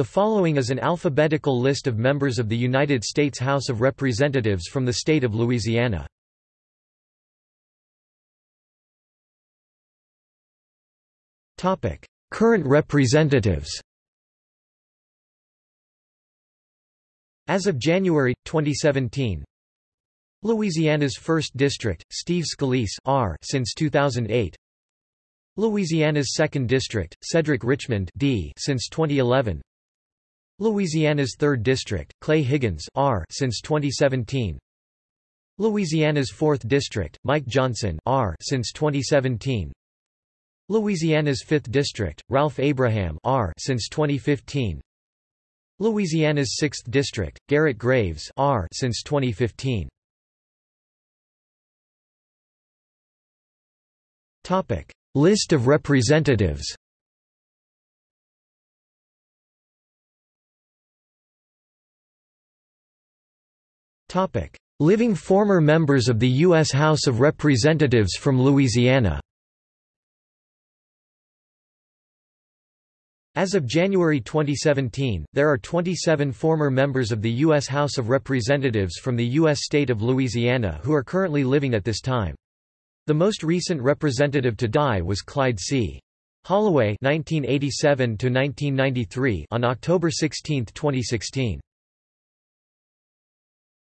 The following is an alphabetical list of members of the United States House of Representatives from the state of Louisiana. Current representatives As of January 2017, Louisiana's 1st District, Steve Scalise R since 2008. Louisiana's 2nd District, Cedric Richmond D since 2011. Louisiana's 3rd District, Clay Higgins R since 2017. Louisiana's 4th District, Mike Johnson R since 2017. Louisiana's 5th District, Ralph Abraham R since 2015. Louisiana's 6th District, Garrett Graves R since 2015. Topic: List of representatives. Topic: Living former members of the U.S. House of Representatives from Louisiana. As of January 2017, there are 27 former members of the U.S. House of Representatives from the U.S. state of Louisiana who are currently living at this time. The most recent representative to die was Clyde C. Holloway (1987–1993) on October 16, 2016.